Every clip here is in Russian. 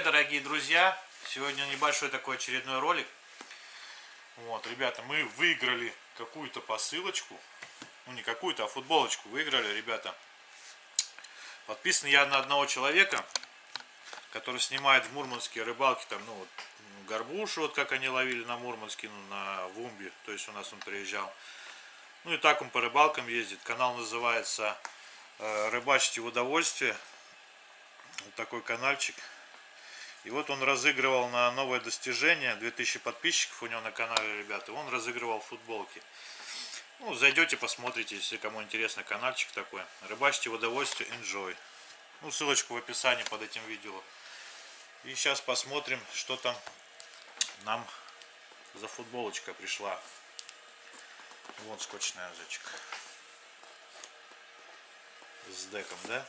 дорогие друзья! Сегодня небольшой такой очередной ролик. Вот, ребята, мы выиграли какую-то посылочку. Ну, не какую-то, а футболочку выиграли, ребята. Подписан я на одного человека, который снимает в Мурманске рыбалки, там, ну, вот, горбушу, вот как они ловили на Мурманске, ну, на Вумбе, то есть у нас он приезжал. Ну и так он по рыбалкам ездит. Канал называется э, «Рыбачьте в удовольствие». Вот такой каналчик. И вот он разыгрывал на новое достижение. 2000 подписчиков у него на канале, ребята. Он разыгрывал футболки. Ну, зайдете, посмотрите, если кому интересно каналчик такой. Рыбачьте в удовольствие, enjoy. Ну, ссылочку в описании под этим видео. И сейчас посмотрим, что там нам за футболочка пришла. Вот скотчный язычек. С деком, да?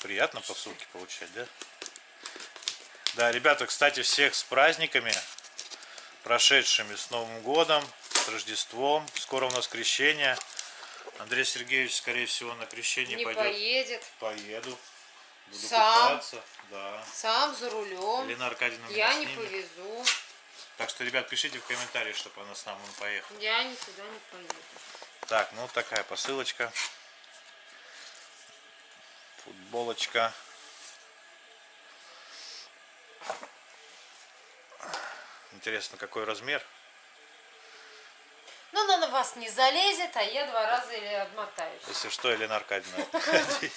Приятно посылки получать, да? Да, ребята, кстати, всех с праздниками, прошедшими с Новым годом, с Рождеством. Скоро у нас крещение. Андрей Сергеевич, скорее всего, на крещение Не пойдет. поедет. Поеду. Буду Сам? купаться. Да. Сам за рулем. Елена Аркадьевна Я не снимет. повезу. Так что, ребят, пишите в комментариях, чтобы она с нами поехала. Я никуда не поеду. Так, ну такая посылочка. Футболочка. Интересно, какой размер? Ну, она на вас не залезет, а я два раза или обмотаюсь. Если что, Елена Аркадьевна.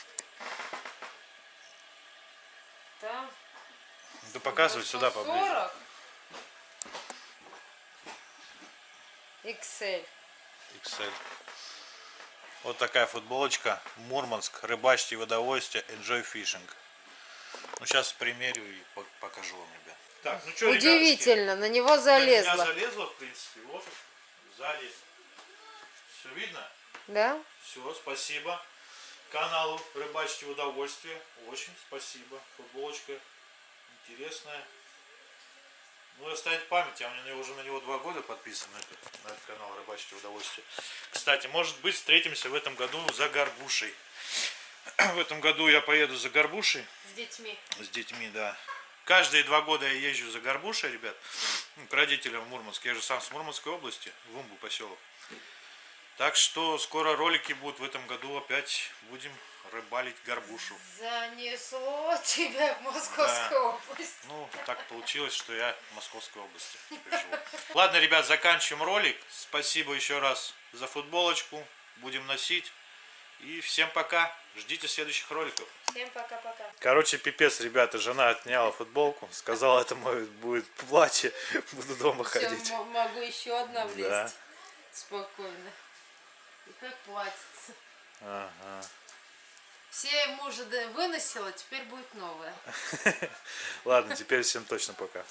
Да. Да показывай сюда 140. поближе. XL. XL. Вот такая футболочка. Мурманск. Рыбачьте в удовольствие. Enjoy fishing. Ну, сейчас примерю и по- покажу вам, ребят. Так, ну что, Удивительно, на него На меня залезла. залезла, в принципе. Вот сзади. Все видно? Да? Все, спасибо. Каналу Рыбачьте в удовольствие. Очень спасибо. Футболочка интересная. Ну и оставить память. Я у меня уже на него два года подписан на этот, на этот канал Рыбачьте в удовольствие. Кстати, может быть встретимся в этом году за горбушей. В этом году я поеду за горбушей С детьми. с детьми, да. Каждые два года я езжу за горбушей, ребят, к родителям в Мурманск. Я же сам с Мурманской области, Вумбу поселок. Так что скоро ролики будут в этом году опять будем рыбалить горбушу. Занесло тебя в Московскую область. Ну, так получилось, что я в Московской области живу. Ладно, ребят, заканчиваем ролик. Спасибо еще раз за футболочку. Будем носить. И всем пока. Ждите следующих роликов. Всем пока-пока. Короче, пипец, ребята, жена отняла футболку, сказала, это мое будет платье, буду дома Все, ходить. могу еще одна влезть. Да. Спокойно. И как платится. Ага. Все мужа выносила, теперь будет новая. Ладно, теперь всем точно пока.